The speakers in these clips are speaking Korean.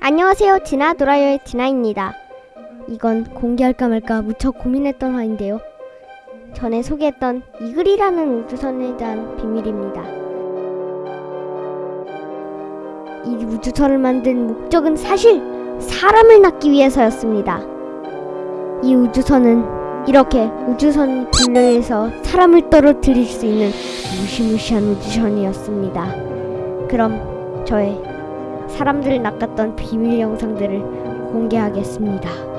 안녕하세요. 진아 도라요의 진아입니다. 이건 공개할까 말까 무척 고민했던 화인데요. 전에 소개했던 이글이라는 우주선에 대한 비밀입니다. 이 우주선을 만든 목적은 사실 사람을 낳기 위해서였습니다. 이 우주선은 이렇게 우주선 분류해서 사람을 떨어뜨릴 수 있는 무시무시한 우주선이었습니다. 그럼 저의 사람들을 낚았던 비밀 영상들을 공개하겠습니다.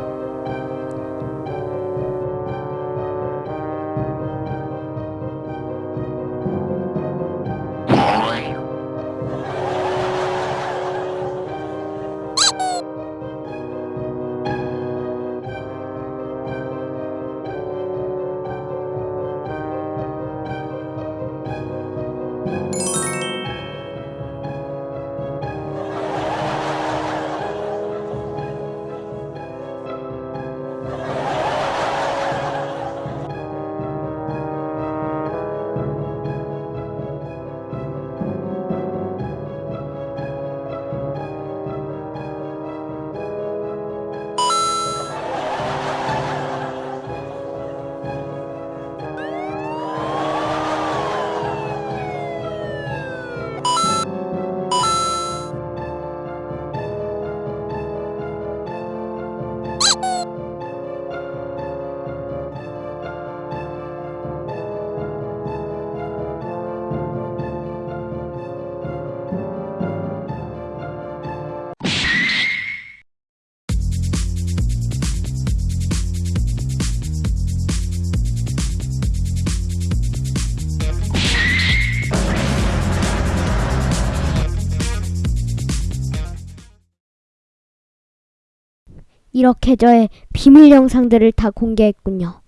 이렇게 저의 비밀 영상들을 다 공개했군요.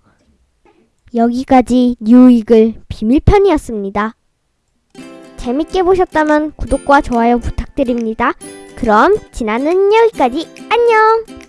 여기까지 뉴이글 비밀편이었습니다. 재밌게 보셨다면 구독과 좋아요 부탁드립니다. 그럼 지나는 여기까지 안녕!